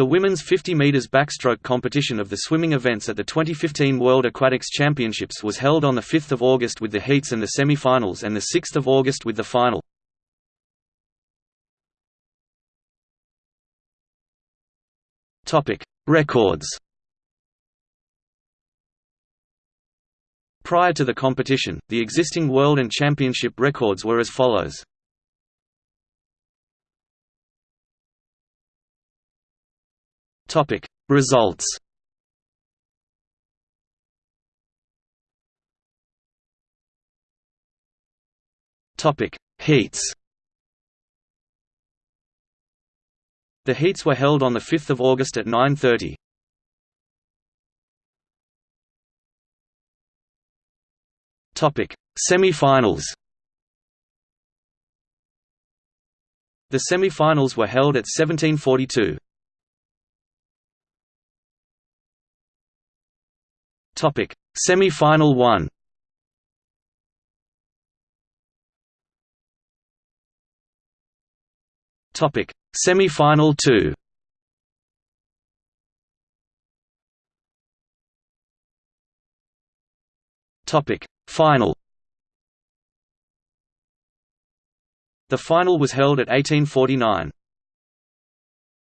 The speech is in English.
The women's 50 meters backstroke competition of the swimming events at the 2015 World Aquatics Championships was held on the 5th of August with the heats and the semi-finals and the 6th of August with the final. Topic: Records. Prior to the competition, the existing world and championship records were as follows. Topic. Results. Topic. Heats. The heats were held on 5 August at 9.30. Semi-finals. The semi-finals were held at 1742. Topic: Semi-final 1. Topic: Semi-final 2. Topic: Final. The final was held at 1849.